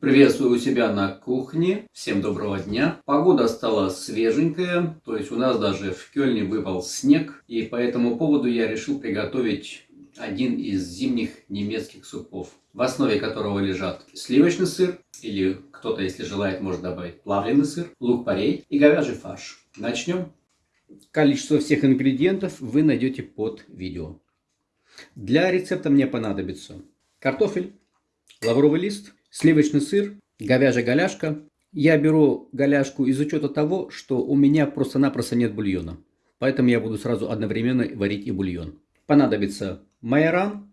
Приветствую у себя на кухне. Всем доброго дня. Погода стала свеженькая, то есть у нас даже в Кёльне выпал снег. И по этому поводу я решил приготовить один из зимних немецких супов, в основе которого лежат сливочный сыр, или кто-то, если желает, может добавить плавленый сыр, лук-порей и говяжий фарш. Начнем. Количество всех ингредиентов вы найдете под видео. Для рецепта мне понадобится картофель, лавровый лист, сливочный сыр, говяжья голяшка. Я беру голяшку из учета того, что у меня просто-напросто нет бульона. Поэтому я буду сразу одновременно варить и бульон. Понадобится майоран,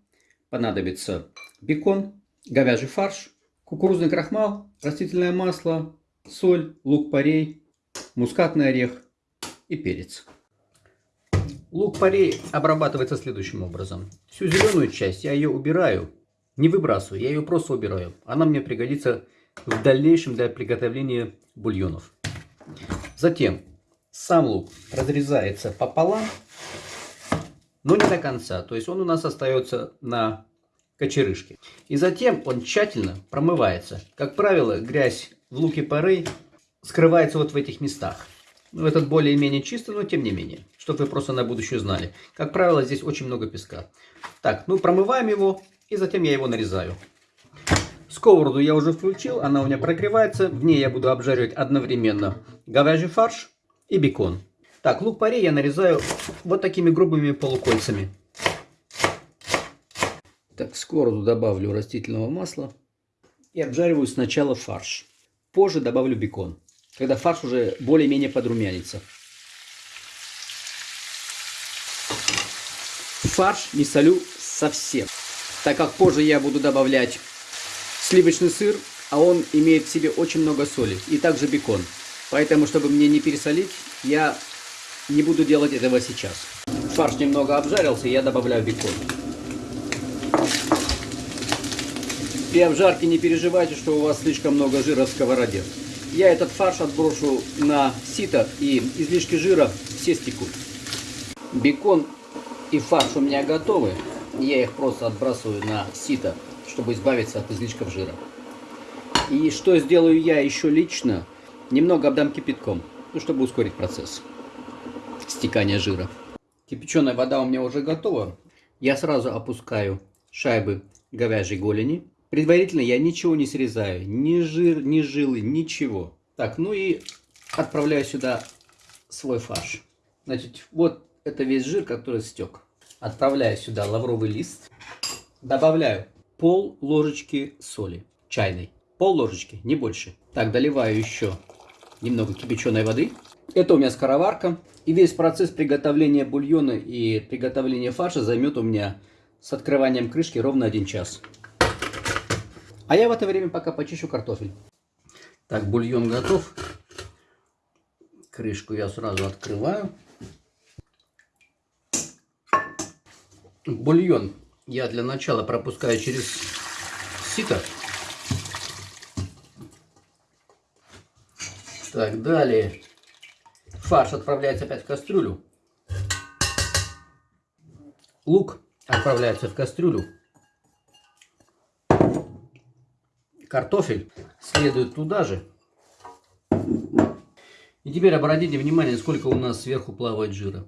понадобится бекон, говяжий фарш, кукурузный крахмал, растительное масло, соль, лук-порей, мускатный орех и перец. Лук-порей обрабатывается следующим образом. Всю зеленую часть я ее убираю, не выбрасываю, я ее просто убираю. Она мне пригодится в дальнейшем для приготовления бульонов. Затем сам лук разрезается пополам, но не до конца. То есть он у нас остается на кочерышке. И затем он тщательно промывается. Как правило, грязь в луке поры скрывается вот в этих местах. Ну, этот более-менее чистый, но тем не менее. Чтобы вы просто на будущее знали. Как правило, здесь очень много песка. Так, ну промываем его. И затем я его нарезаю. Сковороду я уже включил, она у меня прогревается. В ней я буду обжаривать одновременно говяжий фарш и бекон. Так, лук-порей я нарезаю вот такими грубыми полукольцами. Так, в сковороду добавлю растительного масла и обжариваю сначала фарш. Позже добавлю бекон, когда фарш уже более-менее подрумянится. Фарш не солю совсем так как позже я буду добавлять сливочный сыр, а он имеет в себе очень много соли, и также бекон. Поэтому, чтобы мне не пересолить, я не буду делать этого сейчас. Фарш немного обжарился, я добавляю бекон. При обжарке не переживайте, что у вас слишком много жира в сковороде. Я этот фарш отброшу на сито, и излишки жира все стекут. Бекон и фарш у меня готовы. Я их просто отбрасываю на сито, чтобы избавиться от излишков жира. И что сделаю я еще лично? Немного обдам кипятком, ну, чтобы ускорить процесс стекания жира. Кипяченая вода у меня уже готова. Я сразу опускаю шайбы говяжьей голени. Предварительно я ничего не срезаю, ни жир, ни жилы, ничего. Так, ну и отправляю сюда свой фарш. Значит, вот это весь жир, который стек. Отправляю сюда лавровый лист. Добавляю пол ложечки соли чайной. Пол ложечки, не больше. Так, доливаю еще немного кипяченой воды. Это у меня скороварка. И весь процесс приготовления бульона и приготовления фарша займет у меня с открыванием крышки ровно один час. А я в это время пока почищу картофель. Так, бульон готов. Крышку я сразу открываю. Бульон я для начала пропускаю через сито. Так, далее фарш отправляется опять в кастрюлю. Лук отправляется в кастрюлю. Картофель следует туда же. И теперь обратите внимание, сколько у нас сверху плавает жира.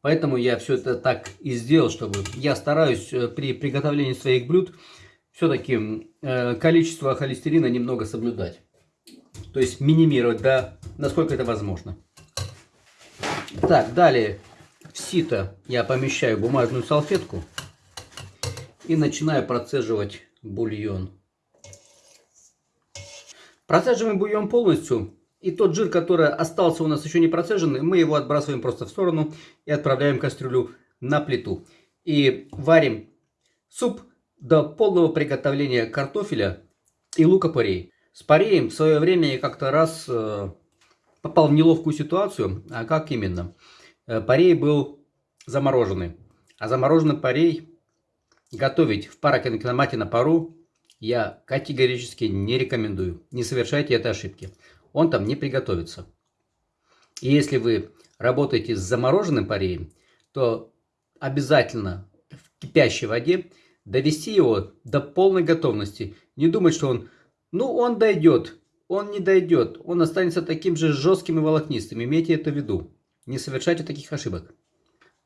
Поэтому я все это так и сделал, чтобы я стараюсь э, при приготовлении своих блюд все-таки э, количество холестерина немного соблюдать. То есть минимировать, да, насколько это возможно. Так, далее в сито я помещаю бумажную салфетку и начинаю процеживать бульон. Процеживаем бульон полностью и тот жир, который остался у нас еще не процеженный, мы его отбрасываем просто в сторону и отправляем кастрюлю на плиту. И варим суп до полного приготовления картофеля и лука-порей. С пареем в свое время я как-то раз э, попал в неловкую ситуацию. А как именно? Э, парей был замороженный. А замороженный парей готовить в парокинокиномате на пару я категорически не рекомендую. Не совершайте этой ошибки он там не приготовится. И если вы работаете с замороженным пареем, то обязательно в кипящей воде довести его до полной готовности. Не думать, что он Ну, он дойдет. Он не дойдет. Он останется таким же жестким и волокнистым. Имейте это в виду. Не совершайте таких ошибок.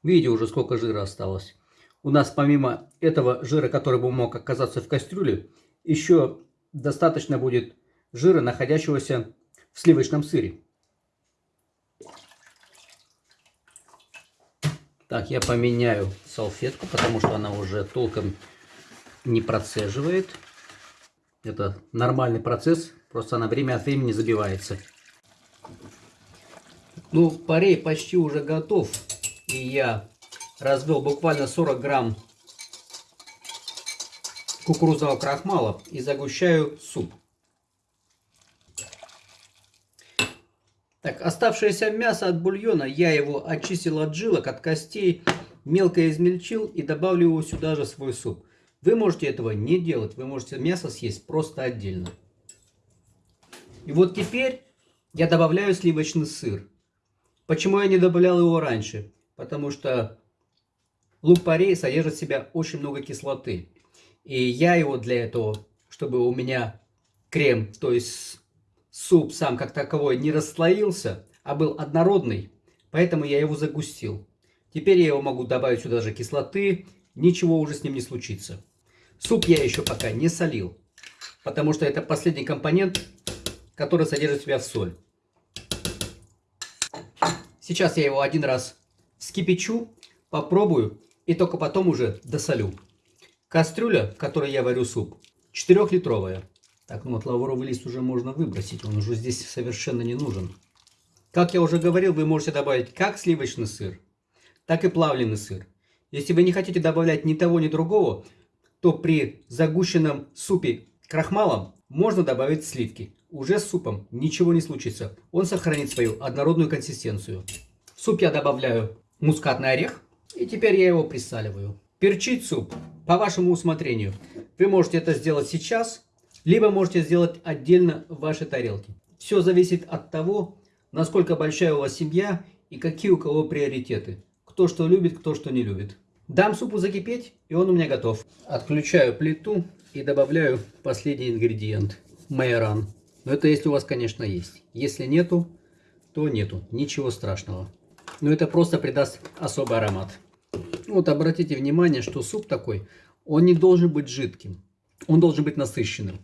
Видите уже, сколько жира осталось. У нас помимо этого жира, который бы мог оказаться в кастрюле, еще достаточно будет жира, находящегося в сливочном сыре. Так, я поменяю салфетку, потому что она уже толком не процеживает. Это нормальный процесс, просто она время от времени забивается. Ну, парей почти уже готов. И я развел буквально 40 грамм кукурузного крахмала и загущаю суп. Так, оставшееся мясо от бульона, я его очистил от жилок, от костей, мелко измельчил и добавлю его сюда же свой суп. Вы можете этого не делать, вы можете мясо съесть просто отдельно. И вот теперь я добавляю сливочный сыр. Почему я не добавлял его раньше? Потому что лук-порей содержит в себя очень много кислоты. И я его для этого, чтобы у меня крем, то есть суп сам как таковой не расслоился, а был однородный, поэтому я его загустил. Теперь я его могу добавить сюда же кислоты, ничего уже с ним не случится. Суп я еще пока не солил, потому что это последний компонент, который содержит в себя в соль. Сейчас я его один раз вскипячу, попробую и только потом уже досолю. Кастрюля, в которой я варю суп, 4-литровая. Так, ну вот лавровый лист уже можно выбросить, он уже здесь совершенно не нужен. Как я уже говорил, вы можете добавить как сливочный сыр, так и плавленый сыр. Если вы не хотите добавлять ни того, ни другого, то при загущенном супе крахмалом можно добавить сливки. Уже с супом ничего не случится. Он сохранит свою однородную консистенцию. В суп я добавляю мускатный орех. И теперь я его присаливаю. Перчить суп по вашему усмотрению. Вы можете это сделать сейчас либо можете сделать отдельно в вашей тарелке. Все зависит от того, насколько большая у вас семья и какие у кого приоритеты. Кто что любит, кто что не любит. Дам супу закипеть, и он у меня готов. Отключаю плиту и добавляю последний ингредиент. Майоран. Но это если у вас, конечно, есть. Если нету, то нету. Ничего страшного. Но это просто придаст особый аромат. Вот обратите внимание, что суп такой, он не должен быть жидким. Он должен быть насыщенным.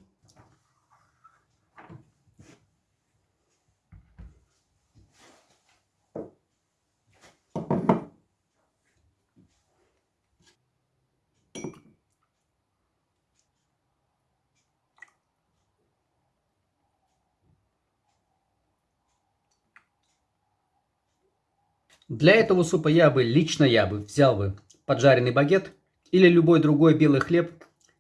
Для этого супа я бы, лично я бы, взял бы поджаренный багет или любой другой белый хлеб,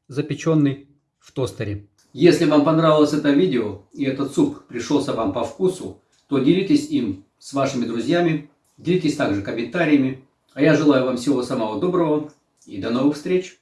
запеченный в тостере. Если вам понравилось это видео и этот суп пришелся вам по вкусу, то делитесь им с вашими друзьями, делитесь также комментариями. А я желаю вам всего самого доброго и до новых встреч!